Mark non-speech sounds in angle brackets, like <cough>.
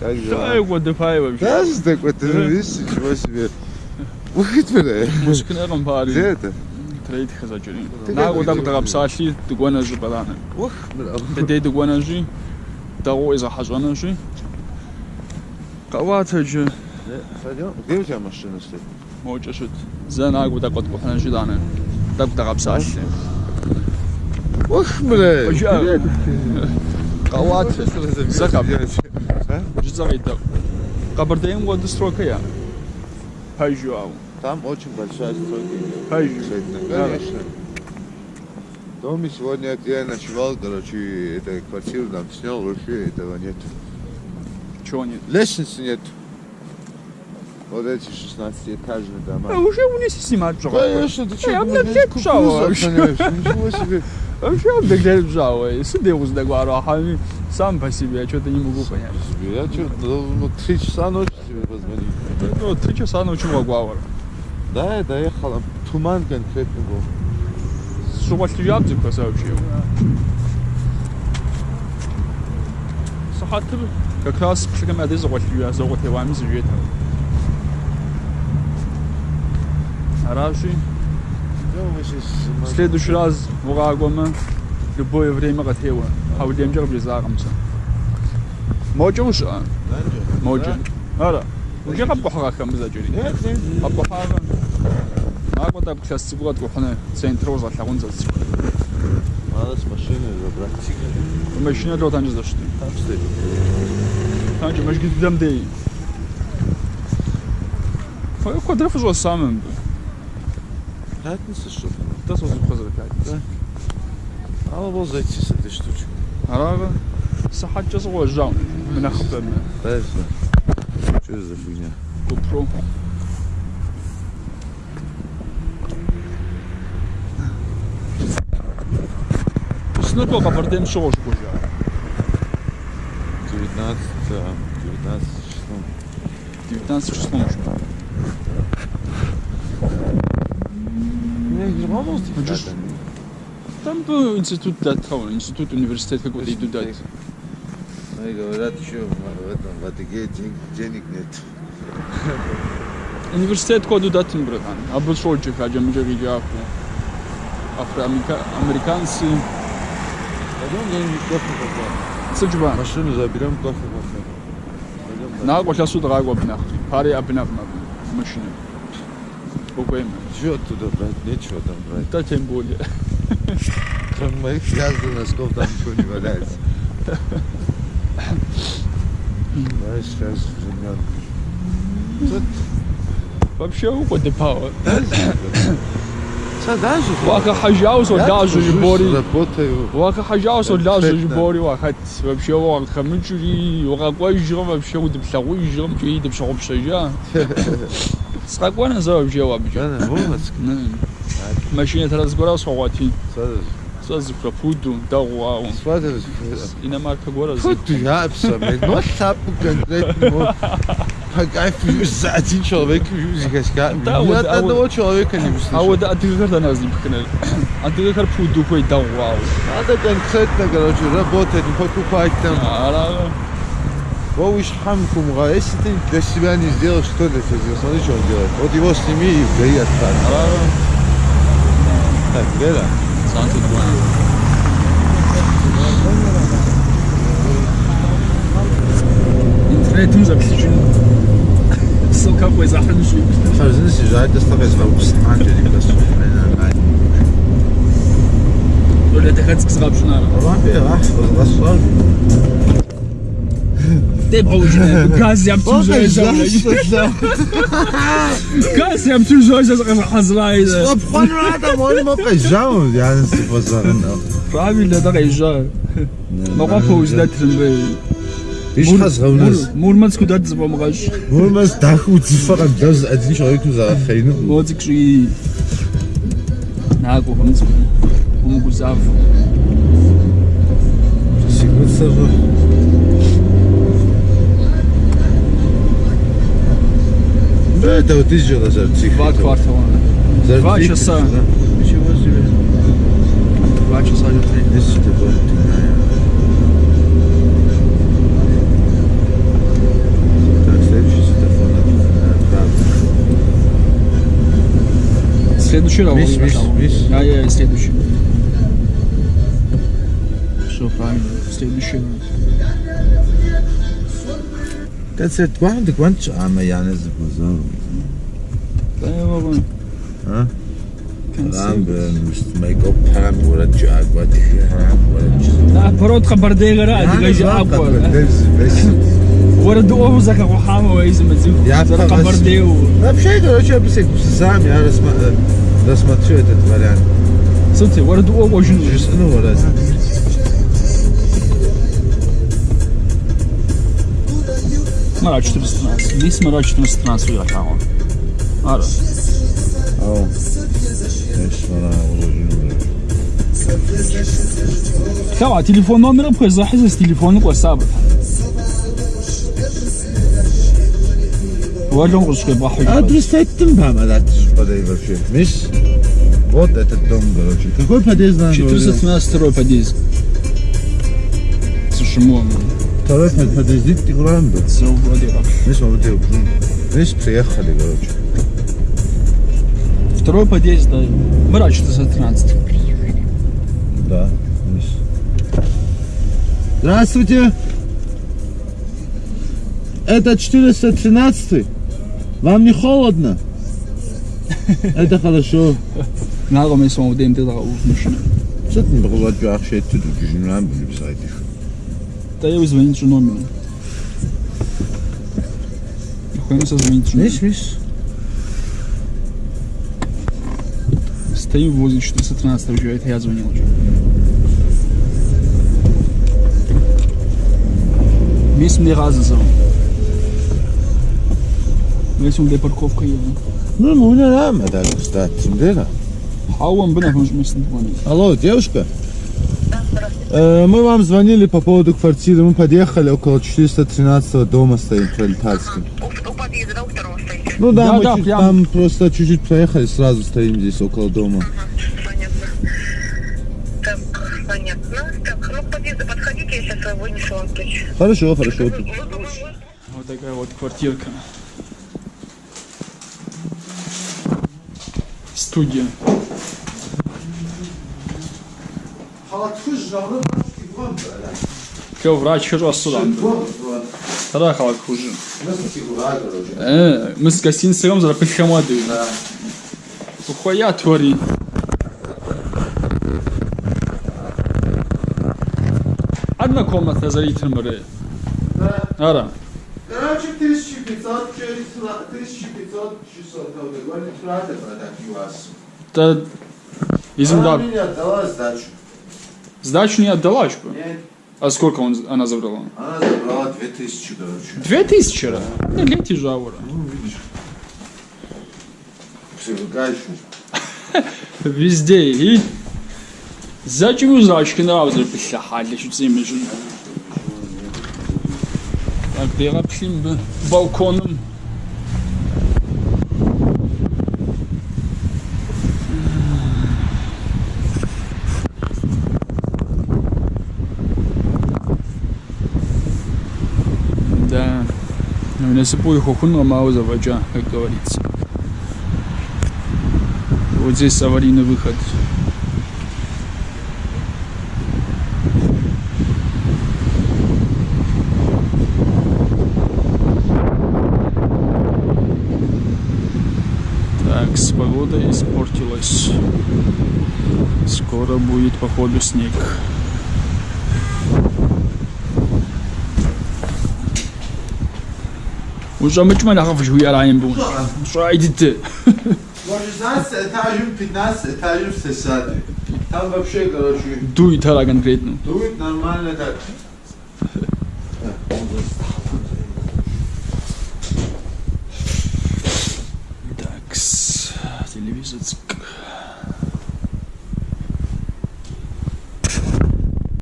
Саек ودفايبه قصدك وتدريش شو اسمه وخيت فلا مشكل اغم بالي زيت تريد خزاجري لا ودم تغب ساشي تقوانا جي برانا وخ تدي تقوانا جي تغو اذا حجانا جي قوات جي ديو جا مشتنا سي موجة شد زين اقو دا قد بحنا جي دانا دب تغب ساشي وخ بلا халате. Закап. Жзавидов. Кабардейм годы срока я. А? Хайжуау. Там очень большая стройка. Хайжуау. Конечно. В сегодня я ночевал, короче, это квартиру там снял, вообще этого нет. Чего нет? Лестницы нет. Вот эти 16-этажные дома. а уже у них снимать жо Конечно, ты Эй, что, а думаешь, мне здесь кепша кукурузу вообще. охраняешь? Ничего себе. вообще бегает жао сиде узда гваро хами сам по себе я что-то не могу понять Себе, Я что, ну, три часа ночи тебе позвонил. ну три часа ночи могу говорю Да, я доехал, а туман конкретно был. Субботу ябзик сообщил. Сахатыр как раз пшикам аде зоготу я зоготу вами зюет. Араши в следующий раз врагома любое время готово. Хаудем жер близагамса. Моджо уша. Моджо. Ара. Уже кап кохагам бизажури. Нет, нет. Кап кохага. Нагода класс цигуат кохана центр узаллагун зас. Надо с машины забрать. Машина лёт анжи зашты. Там стоит. Tanca, mas gideceğim değil. Foi o quadrifo zo samym. Пятница, Patates şu. Das was ich gesagt habe. هذا بو زيت ست штучек. Арага. Сахат час вожа. Мен ахтан. Дальше. Что за фигня? GoPro. Ну сколько бардем шошку уже? 19, 19, 16. 19, 16. По-моему, хочешь... Там был институт да, кого? Институт, университет какой-то и туда. Ну и говорят, что в этом в Адыге денег, денег нет. Университет коду датин, братан. А был шольчик, а джем джеги джаку. Афроамериканцы. Пойдем, я не плохо попал. Сыджба. Машину заберем, плохо попал. На, пошла сюда, гагу обнах. Пари обнах на машине. Буквально. Чего оттуда брать? Нечего там брать. Да тем более. Кроме моих связанных носков там ничего не валяется. Знаешь, сейчас времен. Тут Вообще. Са даже Вака хажаус я даже жбори. работаю. Вака хажаус даже Конкретно. жбори вахат. Вообще вака хамичури. Вака кой жрам вообще удепсагу жрам. Чуи депсагу пшажа. Спокойно за вообще вообще. Да, на Мурманск. Машината разгорал схвати. Садись. Сразу про фуду, да вау. Садись. Иномарка гора. Фу, ты япса, блин. Ну, тапу конкретно. вот. Фотографию за один человек музыка. Да, Ни вот, от а вот- одного человека не А услышал. вот а ты когда нас не пикнул? А ты как фуду кой да вау. Надо конкретно, короче, работать, не покупать там. Вовыш хамкум, если ты для себя не сделаешь, что для тебя сделал? Смотри, что он делает. Вот его сними и отправь. Ара. Так, war angelegt, das zu rein. Oder der hat gesagt schon. Aber Te Kasi yaptım şöyle Kasi yaptım şöyle haslaydı. Sopkan rahat ama onu bakacağım yani sıfasarında. Rabi ile de kayacağım. Baka pozdatırım be. Ich was raus. Murmansk und das war mir Murmansk da gut zu fahren, das ist nicht euch gesagt, fein. Mozik schrie. Na, go haben zu. Um Gusav. Das ist gut so. Да, это вот тысяча назад. Два квартала. За Два часа. Да? Ничего себе. Два часа или три. Тысяча, следующий раунд. Весь, весь, весь. Да, я следующий. Все правильно. Следующий раунд. كسرت وحدك وانت عم يعني زبوزار طيب بابا ها عم مش ميك اب هام ولا تجي عقبات هام ولا تجي لا برود خبر دي غير دي جاي عقبات ورد اوزك اخو حامه ويزم تزيد يا خبر دي و لا بشيء ولا شيء بس بس سامي أنا اسمع رسمة شو تتبرع صدق ورد اوزك جزء ولا smo rad 14 mi smo rad 14 igra tamo. Aro. Ao. Eşme na Tamam telefon numara bu kez zahizes telefonu koy sabır. Varlığım kuşku bahri. Adres ettim ben adat. Подъезд вообще. Миш, вот этот дом, короче. Какой подъезд? 412 подъезд. Слушай, мол, Короче, подожди, ты гранду. Видишь, он вот его. Видишь, приехали, короче. Второй подъезд, да. Мрачно за 13. Да, видишь. Здравствуйте. Это 413 Вам не холодно? Это хорошо. Надо мы с вами дым тогда уж Что ты не было, что я хочу, ты не знаю, буду писать их. Да я звонить же номеру. Охуенно созвонить же. Миш, Миш. Стоим возле 413 уже, это я звонил уже. Мисс мне раза звонил. Если он где парковка есть. Ну, ну, не надо, да, кстати, да. А он бы на месте звонит. Алло, девушка? Э, Мы вам звонили по поводу квартиры. Мы подъехали около 413 дома стоим в Пролетарском. У, у подъезда, да, у второго стоите? Ну да, Да, мы да, чуть- прям. там просто чуть-чуть проехали, сразу стоим здесь около дома. Понятно. Так, понятно. Так, ну к подъезду подходите, я сейчас вынесу вам ключ. Хорошо, хорошо. Вы- вы- вы- Вот такая вот квартирка. Студия. Кё, врач хожу сюда. Тогда халак хуже. Э, мы с гостиницей за пихамады. Ухуя твори. Одна комната за литр моря. Ара. Короче, 1500, 1500 часов. Говорит, правда, продать вас. Да, изм да. мне отдала сдачу. Сдачу не отдала, что? Нет, А сколько он, она забрала? она забрала 2000, короче. Две тысячи раз? Не лети жаура. Ну, видишь. Привыкаешь. <laughs> Везде. И зачем узачки нравится писахали, что ты жен. Так, перапшим бы балконом. Да. Ну, не сыпу их ухун мало заводя, как говорится. Вот здесь аварийный выход. Так, с погодой испортилась. Скоро будет, походу, снег. مش ما نخافش ويا العين بون شو عيدت دوي ترى كونكريتنو دوي نورمال